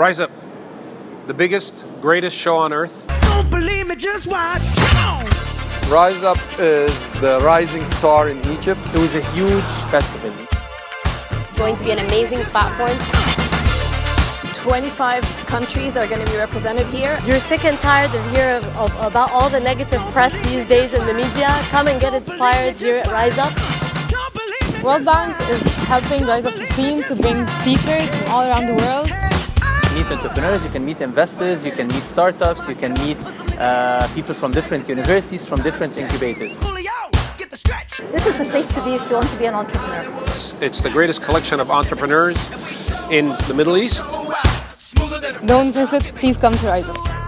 Rise Up, the biggest, greatest show on earth. Don't believe me, just watch. Rise Up is the rising star in Egypt. It was a huge festival. It's going to be an amazing platform. 25 countries are going to be represented here. You're sick and tired of hearing of, about all the negative press these days in the media. Come and get inspired here at Rise Up. World Bank is helping Rise Up 15 to bring speakers from all around the world. Meet entrepreneurs, you can meet investors, you can meet startups, you can meet uh, people from different universities, from different incubators. This is the place to be if you want to be an entrepreneur. It's, it's the greatest collection of entrepreneurs in the Middle East. Don't miss it, please come to Rise Up.